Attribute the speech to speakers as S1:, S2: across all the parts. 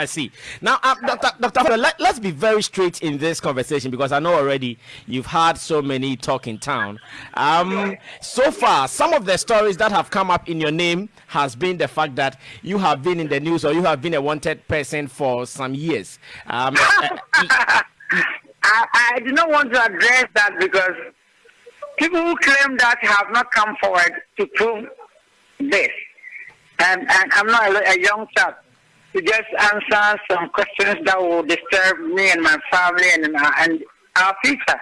S1: I see. Now, uh, Dr. Dr. Let, us be very straight in this conversation because I know already you've had so many talk in town. Um, so far, some of the stories that have come up in your name has been the fact that you have been in the news or you have been a wanted person for some years. Um,
S2: I, I do not want to address that because people who claim that have not come forward to prove this. And, and I'm not a, a young chap to just answer some questions that will disturb me and my family and, and our future.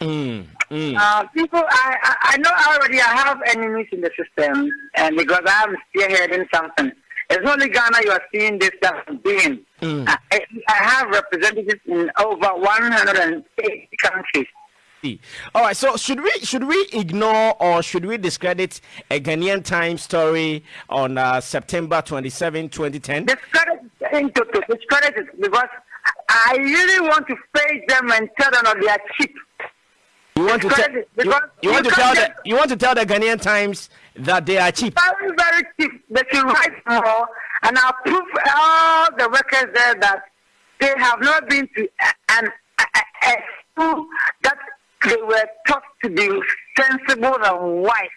S1: Mm, mm.
S2: Uh, people, I, I know already I have enemies in the system, and because I'm still spearheading something. It's only Ghana you are seeing this stuff being. Mm. I, I have representatives in over 180 countries.
S1: All right. So should we should we ignore or should we discredit a Ghanaian Times story on uh, September 27, 2010?
S2: Discredit it, discredit it because I really want to face them and tell them that they are cheap.
S1: You want to, te- you, you want to tell the you want to tell the Ghanaian Times that they are cheap.
S2: Very very cheap. They should write more, and I'll prove all the workers there that they have not been to an a, a school that they were taught to be sensible and wise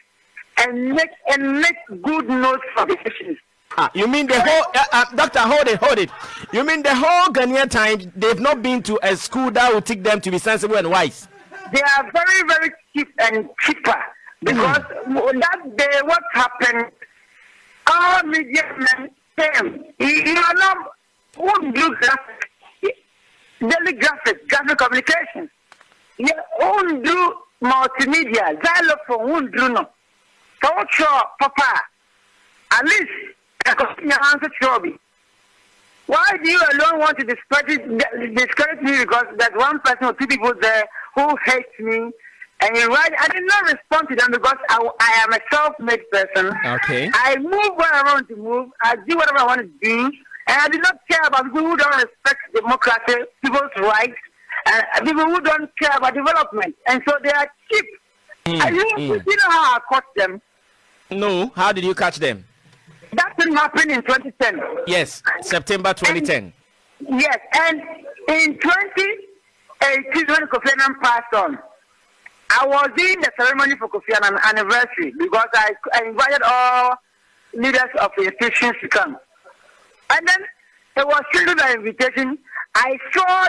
S2: and make and make good notes for the patients.
S1: Ah, you mean the whole uh, uh, doctor? Hold it, hold it. You mean the whole Ghanaian time They've not been to a school that will teach them to be sensible and wise.
S2: They are very, very cheap and cheaper because mm. that day, what happened? Our media men came. You are not who do graphic, daily graphic, graphic communications wondu multimedia xylophone wondu no sɛ wotwerɛ papa at least ɛkɔnya answer kyerɛ bi why do you alone want to discredit, discredit me because there's one person or two people there who hate me and you write I did not respond to them because I, I am a self-made person.
S1: Okay.
S2: I move where I want to move. I do whatever I want to do. And I do not care about people who don't respect democracy, people's rights, uh, people who don't care about development, and so they are cheap. Mm, and you, mm. you know how I caught them?
S1: No, how did you catch them?
S2: That didn't happen in 2010.
S1: Yes, September 2010.
S2: And, yes, and in 2018, when Kofi Annan passed on, I was in the ceremony for Kofi Annan anniversary because I, I invited all leaders of the institutions to come. And then it was through the invitation. I saw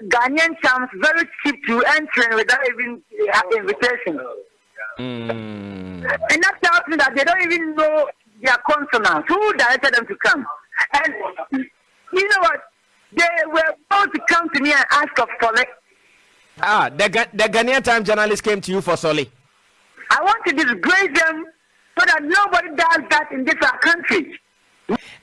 S2: Ghanaian champs very cheap to enter without even uh, invitation.
S1: Mm.
S2: And that tells me that they don't even know their consonants. Who directed them to come? And you know what? They were about to come to me and ask of Solly.
S1: Ah, the, the Ghanaian Time journalist came to you for Solly.
S2: I want to disgrace them so that nobody does that in this country.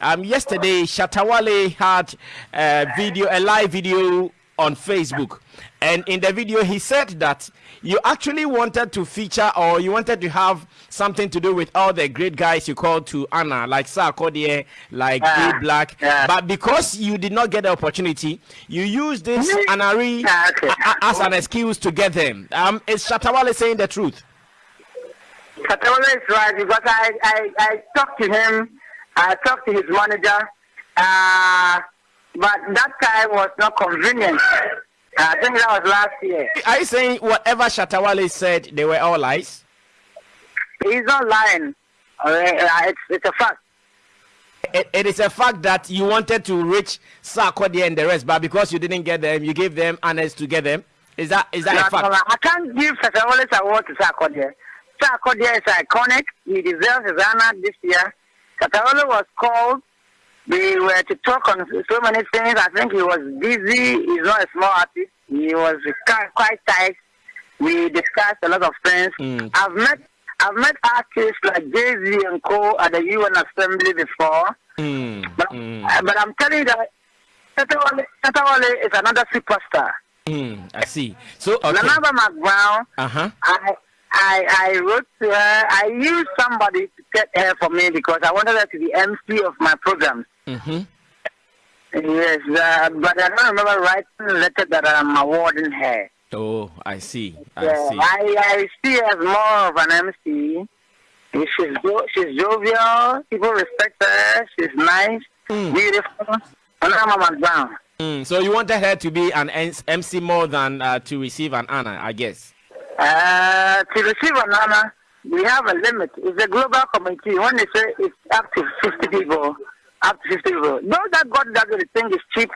S1: Um, yesterday, Shatta Wale had a video, a live video on Facebook. And in the video, he said that you actually wanted to feature or you wanted to have something to do with all the great guys you called to Anna, like Sarkodie, like uh, Black. Yeah. But because you did not get the opportunity, you used this Anari uh, okay. as an excuse to get them. Um, is Shatta Wale saying the truth?
S2: Shatta Wale is right because I, I, I talked to him, I talked to his manager. Uh, but that time was not convenient. I think that was last year.
S1: Are you saying whatever Shatta Wale said, they were all lies?
S2: He's not lying. Uh, it's, it's a fact.
S1: It, it is a fact that you wanted to reach Sarkodie and the rest, but because you didn't get them, you gave them honors to get them. Is that is that a fact?
S2: I can't give Shatta Wale's award to Sarkodie. Sarkodie is iconic. He deserves his honor this year. Shatta Wale was called we were to talk on so many things. I think he was busy. He's not a small artist. He was quite tight. We discussed a lot of things. Mm. I've met I've met artists like Jay Z and Co at the UN Assembly before.
S1: Mm.
S2: But, mm. but I'm telling you that Shatta Wale is another superstar.
S1: Mm. I see. So okay.
S2: Nana McBrown,
S1: uh-huh.
S2: I I, I wrote to her. I used somebody to get her for me because I wanted her to be MC of my programs.
S1: Mm-hmm.
S2: Yes, uh, but I don't remember writing the letter that I'm awarding her.
S1: Oh, I see. I
S2: yeah,
S1: see.
S2: I, I see her as more of an MC. She's she's jovial. People respect her. She's nice, mm. beautiful. Mama Brown.
S1: Mm, so you wanted her to be an MC more than uh, to receive an honor, I guess.
S2: Uh, to receive an honor, we have a limit. It's a global committee. When they say it's up to 50 people, up to 50 people. Those that got that they think is cheap.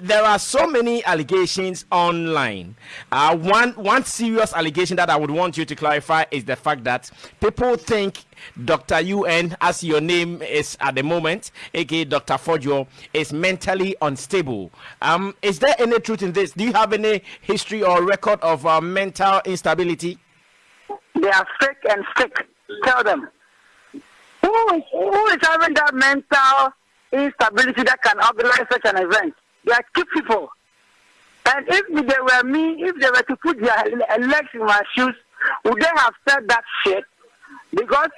S1: There are so many allegations online. Uh, one one serious allegation that I would want you to clarify is the fact that people think Dr. UN, as your name is at the moment, aka Dr. Fordjour, is mentally unstable. Um, is there any truth in this? Do you have any history or record of uh, mental instability?
S2: They are fake and sick. Tell them. Who is, who is having that mental instability that can organize such an event? They are cheap people. And if they were me, if they were to put their legs in my shoes, would they have said that shit? Because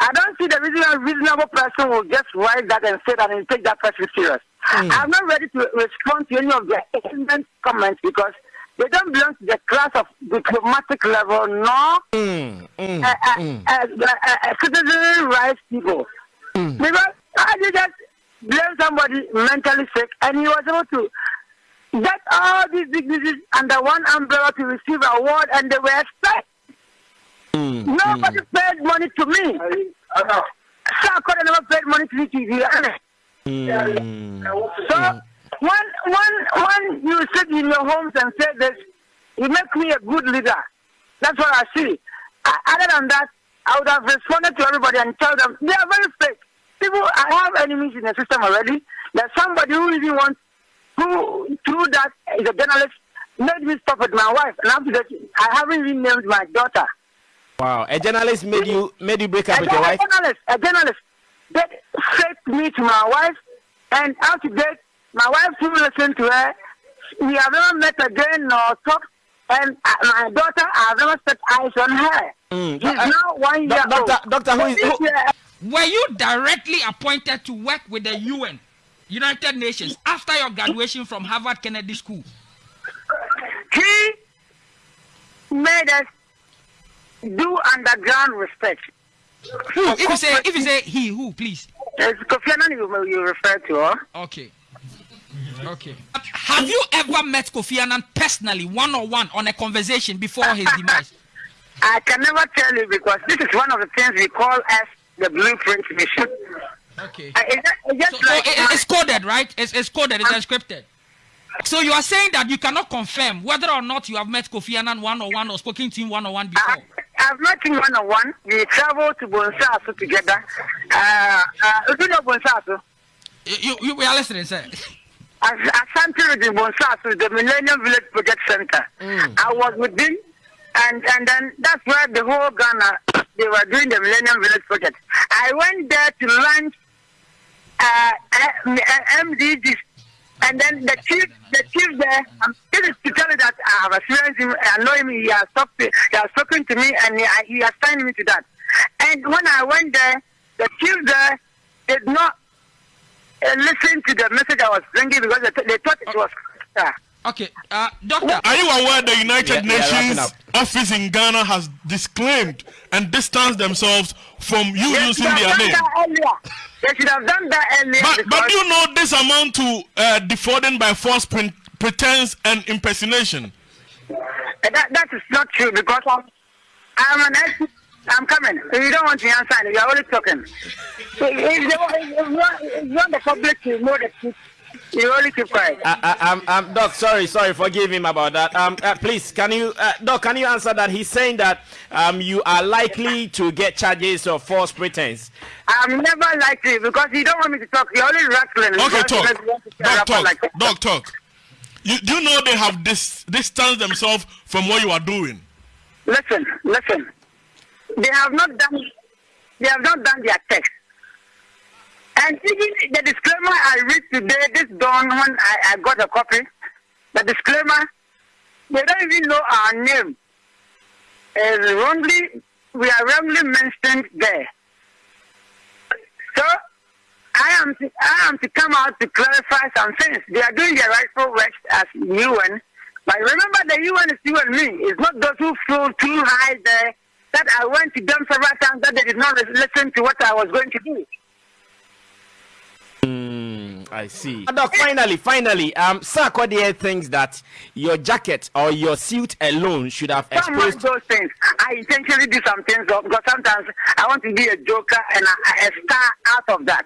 S2: I don't see the reason a reasonable person will just write that and say that and take that person serious. Mm. I'm not ready to respond to any of their comments because they don't belong to the class of diplomatic level, nor mm, mm, uh, uh, mm. uh, citizen rights people. Mm. Because I just blame somebody mentally sick, and he was able to get all these dignitaries under one umbrella to receive an award, and they were expected. Mm, Nobody paid money to me. Uh, Sarkodie never paid money to me to be honest. So when when when you sit in your homes and say this, it makes me a good leader. That's what I see. I, other than that, I would have responded to everybody and tell them they are very fake. People, I have enemies in the system already. There's somebody who really wants, who through that is a journalist, made me stop with my wife. And after that, I haven't even named my daughter.
S1: Wow, a journalist made you made you break up
S2: a
S1: with your wife.
S2: A journalist, a journalist, that faked me to my wife, and after that, my wife still listen to her. We have never met again nor talked, and uh, my daughter, I have never set eyes on her. Mm. She's uh, now one year
S1: doctor, old. Doctor, who is who?
S3: Were you directly appointed to work with the UN, United Nations, after your graduation from Harvard Kennedy School?
S2: He made us do underground research.
S3: Who? If you say, if you say he, who, please?
S2: It's Kofi Annan you, you refer to, huh?
S3: Okay. Okay. Have you ever met Kofi Annan personally, one on one, on a conversation before his demise?
S2: I can never tell you because this is one of the things we call as the blueprint mission.
S3: Okay. Uh, it's, it's, so, so it, it's coded, right? It's, it's coded, it's encrypted. So you are saying that you cannot confirm whether or not you have met Kofi Annan one on one or spoken to him one on one before?
S2: I, I've met him one on one. We traveled to Bonsaaso together. Uh, uh, you know Bonsaaso?
S3: You, you, we are listening, sir.
S2: Asante in Bonsaaso, the Bonsas with the Millennium Village Project Center. Mm. I was with him, and, and then that's where the whole Ghana, they were doing the Millennium Village Project. I went there to launch uh, MDGs and then the chief, the chief there, um, this is to tell you that I have experienced him, I know him, he has, talked he has spoken to me, and he, he has signed me to that. And when I went there, the chief there did not uh, listen to the message I was bringing because they, they thought it was. Uh,
S3: Okay, uh, Doctor.
S4: Are you aware the United yeah, Nations yeah, office in Ghana has disclaimed and distanced themselves from you
S2: they
S4: using their name?
S2: They should have done that earlier.
S4: But, but do you know this amount to uh, defrauding by false pre pretense and impersonation?
S2: That, that is not true because I'm, I'm an expert. I'm coming. If you don't want to answer, you're only talking. If, if, if, you want, if you want the public to know the truth, you only keep quiet. Uh, uh,
S1: um, um, Doc, sorry, sorry, forgive him about that. Um, uh, please, can you, uh, Doc, can you answer that? He's saying that um, you are likely to get charges of false pretense.
S2: I'm never likely because you don't want me to talk. You're only rattling.
S4: Okay, talk. Doc, talk. Like Doc, talk. You, do you know they have dis distanced themselves from what you are doing?
S2: Listen, listen. They have not done. They have not done their text. And even the disclaimer I read today, this dawn when I, I got a copy, the disclaimer, they don't even know our name. Is wrongly, we are wrongly mentioned there. So I am to, I am to come out to clarify some things. They are doing their rightful work as UN. But remember the UN is you and me. It's not those who flew too high there that I went to them several times that they did not listen to what I was going to do.
S1: I see. Doc, finally, finally, um, Sir Sarkodie thinks that your jacket or your suit alone should have exposed.
S2: Some those things. I intentionally do some things because sometimes I want to be a joker and a, a star out of that.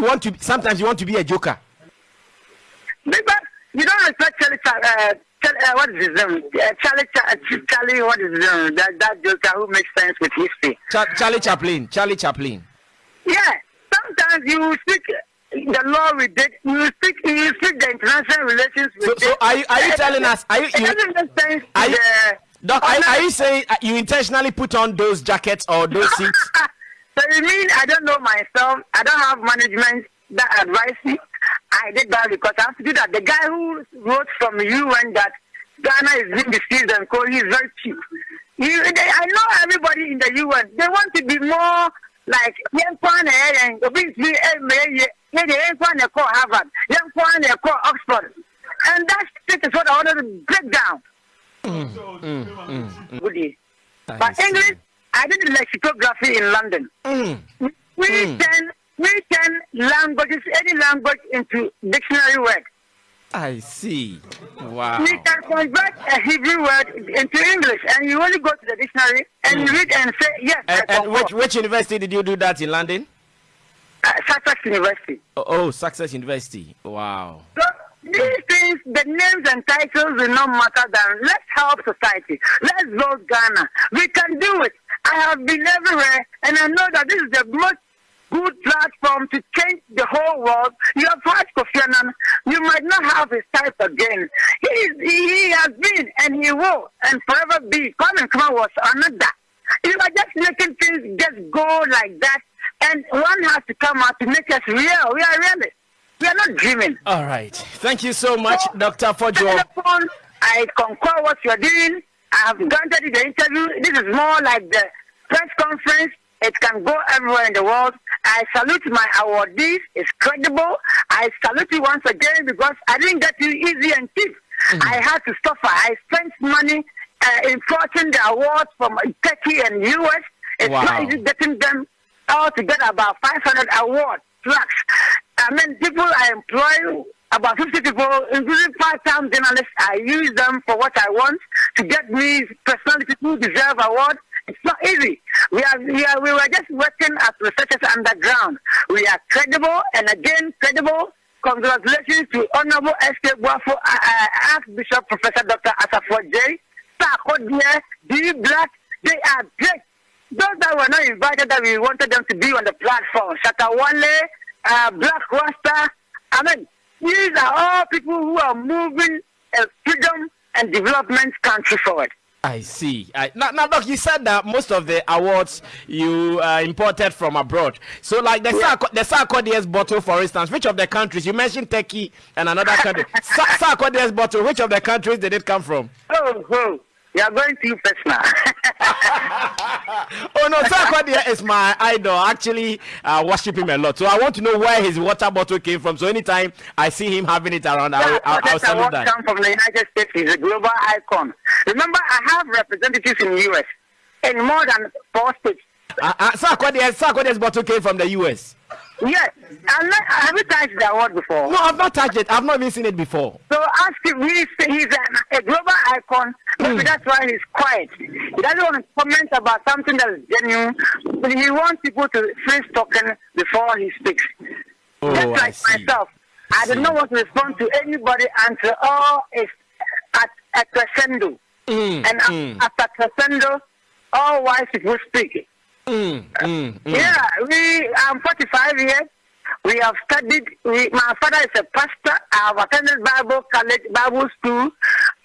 S1: You want to? Sometimes you want to be a joker.
S2: Because you don't respect Uh, Uh, what is his name? Uh, Charlie, Charlie, Charlie. What is his name? That that joker who makes sense with history.
S1: Ch- Charlie Chaplin. Charlie Chaplin.
S2: Yeah. Sometimes you speak the law with it. You speak. You speak the international relations with
S1: so, so are you are you telling us? Are you?
S2: you, you
S1: are you Doc, are, are, you saying uh, you intentionally put on those jackets or those suits?
S2: so you mean I don't know myself? I don't have management that advise me. I did that because I have to do that. The guy who wrote from UN that Ghana is being deceived and co, he's very cheap. He, they, I know everybody in the UN. They want to be more like young Kwan and obviously young Kwan call Harvard, young Kwan call Oxford, and that is what I wanted to break down. Mm, mm, mm, mm. But English, I did lexicography in London. Mm. We mm. can we turn languages, any language, into dictionary word.
S1: I see. Wow.
S2: We can convert a Hebrew word into English, and you only go to the dictionary and mm. read and say yes.
S1: And, and which which university did you do that in London?
S2: Uh, Sussex University.
S1: Oh, oh, Sussex University. Wow.
S2: So these things, the names and titles will not matter. Than let's help society. Let's build Ghana. We can do it. I have been everywhere, and I know that this is the most good platform to change the whole world. You have had Kofi Annan. You might not have his type again. He, is, he has been and he will and forever be. Kwame Nkrumah was another. You are just making things just go like that. And one has to come out to make us real. We are realists. We are not dreaming.
S1: All right. Thank you so much, so, Dr. Fordjour.
S2: I concur what you are doing. I have granted you the interview. This is more like the press conference. It can go everywhere in the world. I salute my awardees. It's credible. I salute you once again because I didn't get you easy and cheap. Mm-hmm. I had to suffer. I spent money uh, importing the awards from Turkey and US. It's wow. not easy getting them all together about 500 awards plus. I mean, people I employ about 50 people, including part-time journalists. I use them for what I want to get me personalities who deserve awards. It's not easy. We are, we are, we were just working as researchers underground. We are credible, and again, credible. Congratulations to Honorable S.K. Boafo, uh, uh, Archbishop Professor Dr. Asafo J. Sarkodie, D. Black, they are great. Those that were not invited, that we wanted them to be on the platform. Shatta Wale, uh, Black Rasta. I mean, these are all people who are moving a freedom and development country forward.
S1: I see. I, now, now, look, you said that most of the awards you uh, imported from abroad. So, like the yeah. the Sarkodie's bottle, for instance, which of the countries you mentioned Turkey and another country? Sa- Sarkodie's bottle, which of the countries did it come from?
S2: Oh, oh. You are going too personal.
S1: oh no, Sarkodie is my idol. Actually, uh, worship him a lot. So I want to know where his water bottle came from. So anytime I see him having it around, I'll, I'll, I'll salute that.
S2: come from the United States. He's a global icon. Remember, I have representatives in the U.S. in more than four states.
S1: Uh, uh, Sarkodie, Sarkodie's bottle came from the U.S.
S2: Yes. And have you touched the award before?
S1: No, I've not touched it. I've not even seen it before.
S2: So ask him. He's, he's a, a global icon. Maybe mm. that's why he's quiet. He doesn't want to comment about something that is genuine. But he wants people to finish talking before he speaks. Oh, Just like I myself. I, did not want to respond to anybody until all is at a crescendo. Mm, and mm. after crescendo, all wise people speak. Mm, mm, mm. Yeah, we. I'm 45 years. We have studied. We, my father is a pastor. I have attended Bible college, Bible school.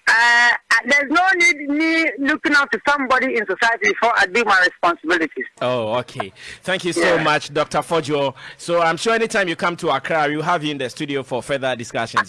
S2: Uh, there's no need me looking out to somebody in society before I do my responsibilities.
S1: Oh, okay. Thank you so yeah. much, Dr. Fojo. So I'm sure anytime you come to Accra, we'll have you in the studio for further discussions.